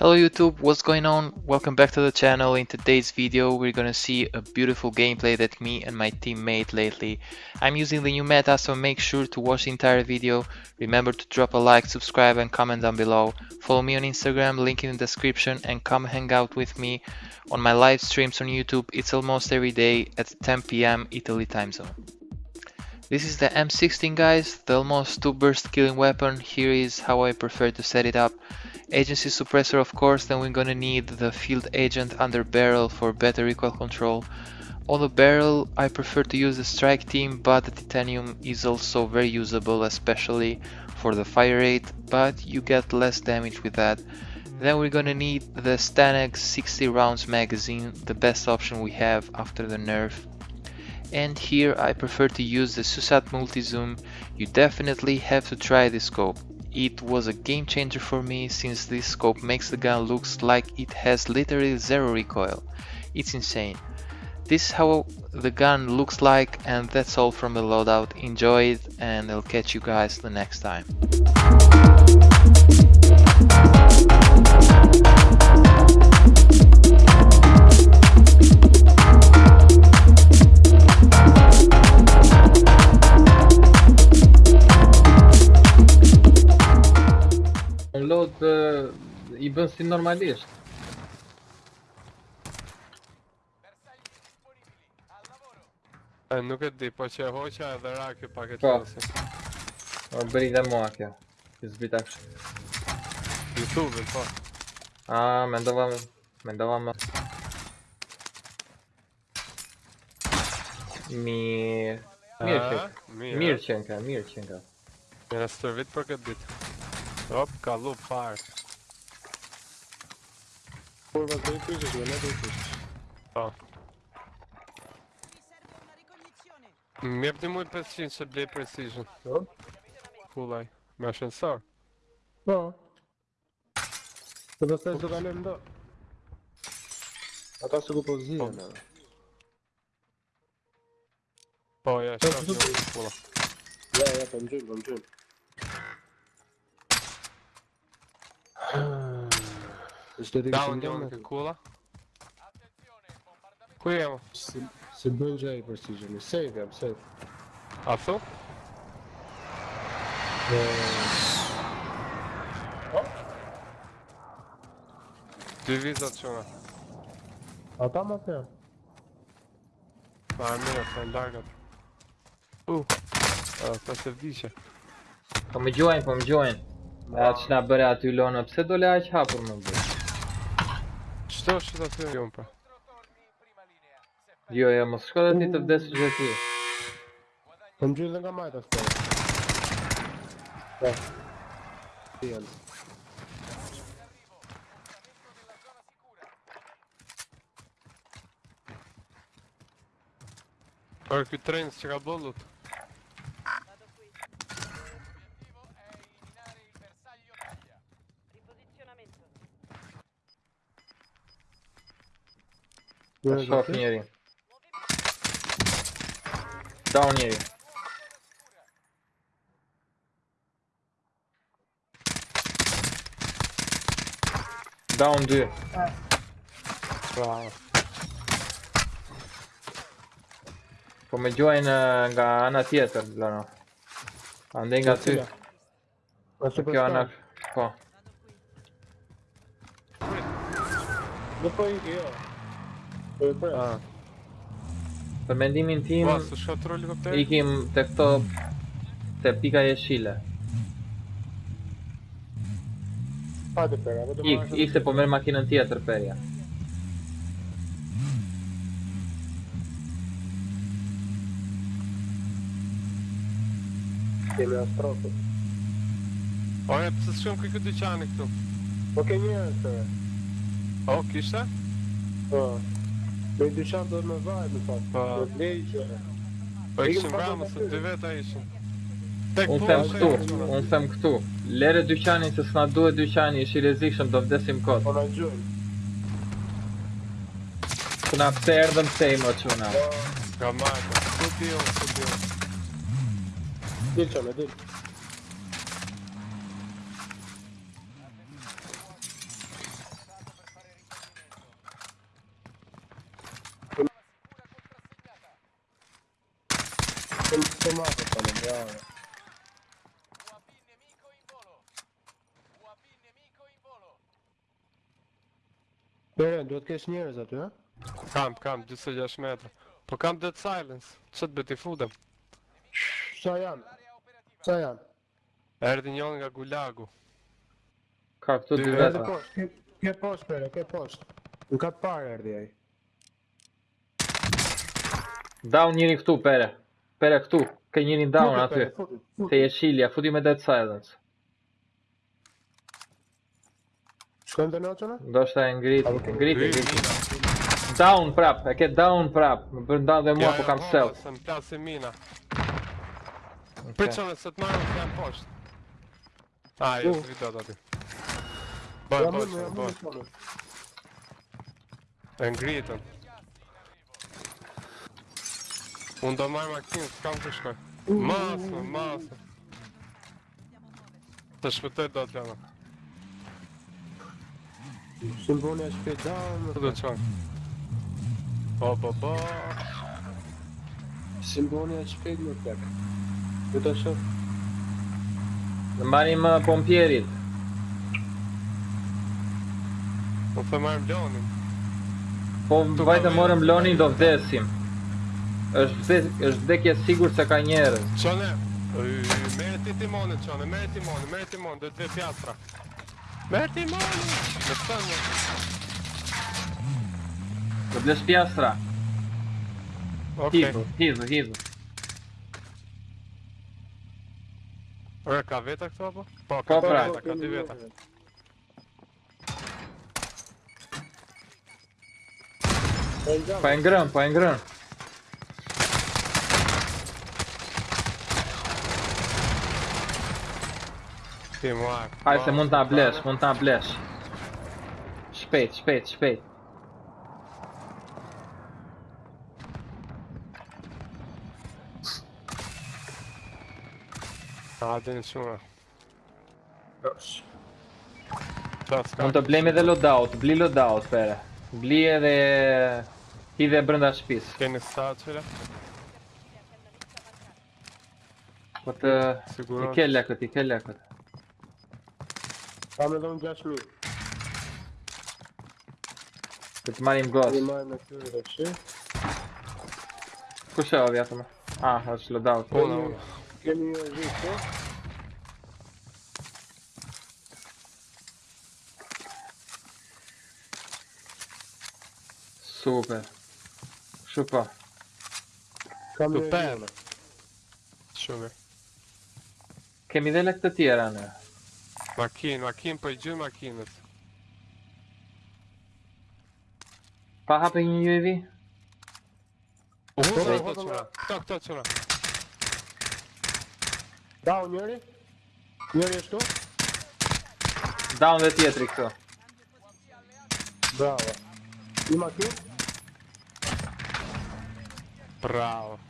Hello YouTube, what's going on? Welcome back to the channel. In today's video we're gonna see a beautiful gameplay that me and my team made lately. I'm using the new meta so make sure to watch the entire video. Remember to drop a like, subscribe and comment down below. Follow me on Instagram, link in the description and come hang out with me on my live streams on YouTube. It's almost every day at 10pm Italy time zone. This is the M16 guys, the almost 2 burst killing weapon. Here is how I prefer to set it up. Agency suppressor of course, then we're gonna need the field agent under barrel for better recoil control. On the barrel I prefer to use the strike team but the titanium is also very usable especially for the fire rate but you get less damage with that. Then we're gonna need the Stanex 60 rounds magazine, the best option we have after the nerf. And here I prefer to use the Susat multi zoom. you definitely have to try this scope. It was a game changer for me since this scope makes the gun looks like it has literally zero recoil. It's insane. This is how the gun looks like and that's all from the loadout. Enjoy it and I'll catch you guys the next time. i bën si normalisht. Nuk e di, po që e hoqa e dhe rakë i pak e po. qësë Po, bëri dhe mua kjo Kjo zbit akshë Youtube, po A me ndova me... Me ndova me... Mi... Mirë qënë mirë qënë ka Mirë qënë ka Mirë së të vitë për këtë ditë Hop, ka lu parë Four was very pushed as well, not very pushed. Oh. Minha tem muito paciência de precision. Oh? Full eye. Mash and star. Não. To dostałeś do galem do... A teraz go pozwijam. O, ja né? się é tá, pula. Ja, ja, vamos junto. tam dżim. Zdo ti kështë një mërë kulla Ku jemë? Se bëllëgja i përstigjëmi, safe jam, safe A thu? Dë vizat qëna A Ata më të janë? Pa e mire, sa e U se vdishe Po më gjojnë, po më gjojnë E atë që nga bërë aty lona, pëse dole aq hapur më bërë? Что, что за фигня, Йо, я ма шкода ти в 10 жертви. Там же на гамайта стоит. Да. Пиен. Как трейн с Dove sto finire. Down here. Down due. Eh. Bravo. Come join uh, Anna Theater, là no. Andenga tu. Questo che Anna qua. Dopo anch'io. A. Për mendimin tim, Ua, së shka troli këpter? ikim të këto, të pika jeshile. Hajde pera, vetëm Ik, ik se po merë makinën tjetër perja. Kemi astrofu. O e, pëse shumë këj këtë dyqani këtu? Po ke njërës të O, kishte? Po. Po i dyqan do me vajt në fakt Pa i Po i këshim vajmë se dy vetë a ishin Unë sem këtu, unë them këtu Lere dyqanin se s'na duhet dyqani, ishi rezikshëm do vdesim kot. Po na gjoj Këna pëse erdhëm se ima që në Ka majtë, këtu ti unë, këtu ti unë Dilë që me dilë se mate të në mbjare Beren, duhet kesh njerës aty, ha? Kam, kam, gjithse 6 metrë Po kam Dead Silence, që të beti fudem? Qa janë? Qa janë? Erdi njën nga Gulagu Ka këtu dy vetra Ke post, post, ke post Në ka parë erdi aj Down njëri këtu, pere Pere këtu Ka njëri down aty. Te Yeshilia, futi me Dead Silence. Shkojmë të nëtëna? Do shta e ngrit, ngriti, ngriti. Down prap, e ke down prap. Më bërë dhe mua, po kam self. Ja, e mua, se më mina. Pritë se të marrë, jam poshtë. A, jo, e së vitat aty. Bërë, bërë, bërë, bërë. E ngritën. Unë do marrë makinë, s'kam të shkoj mm. Masë, masë Të shpëtoj do t'jana Shimbuni është pe gjallë Shimbuni është pe gjallë Shimbuni është pe gjallë Shimbuni është pe gjallë Shimbuni është pe gjallë Në marim pompjerit Në të marim lonin Po, të vajtë të morim lonin do vdesim është vdekje është vdekje sigurt se ka njerëz. Çone, merr ti timonin, çone, merr timonin, merr timonin, do të vë fjastra. Merr timonin. Do të thonë. Do blesh fjastra. Okay. Hizu, hizu, hizu. Ora ka veta këtu apo? Po, ka po, pra. ka dy veta. Po e ngrën, po Hai să monta bleș, monta bleș. Spät, spät, spät. Hade nessuno. Monta bli de loadout, bli loadout per. Bli edhe hidhe brenda shtëpisë. Keni sa çela? Po të... Sigurisht. I ke lekët, i ke lekët. Family, don't rush me. Rimani in Rimane chiuso, sì. Cos'è la viata? Ah, la slowdown. Oh, no. Che mi ha visto? Super. Super. Super. Super. Kemideler de Tiran'ı. Makinë, makinë, për gjithë makinët Pa hape një një e vi U, u, u, u, u, Down njëri Njëri është tu Down dhe u, këto Bravo I u, Bravo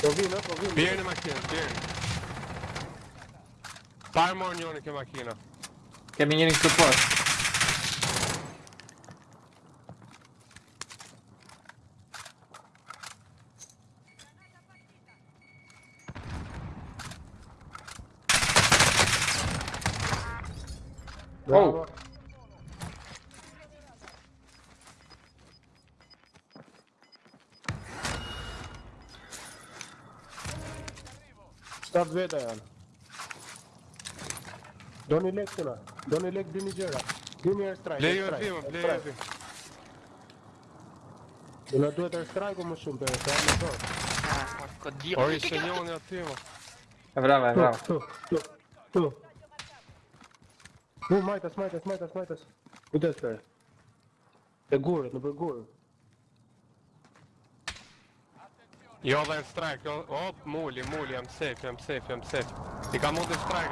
Tô vindo, tô vindo. Birne macchina, birne. Fire mornione che macchina. Camminare in supporto. Oh! 7 veta janë Do një lek të na Do një lek dhe gjera Dhe një airstrike Lejo e timëm, lejo e timëm Do në duhet airstrike o më shumë për e po, të janë në tërë Ori se një unë e timëm E brava, e brava Tu, tu, tu Tu, majtas, majtas, majtas, majtas Kujtës për e E gurët, në për gurët Your land strike, your... Оп, мули, мули, I'm safe, I'm safe, I'm safe. И кому ты страйк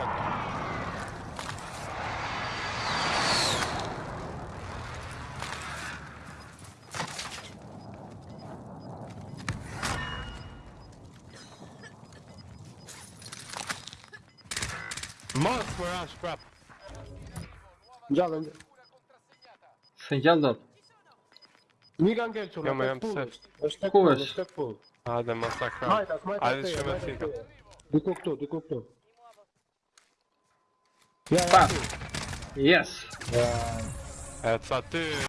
Monster rush, crap. Già, Sei già andato. Mica anche il suo. Come I'm safe. Lo steppo, lo steppo. Ah, de massacre. Allez, je me fika. Du kog to, tu, du coup. Yes. Et euh,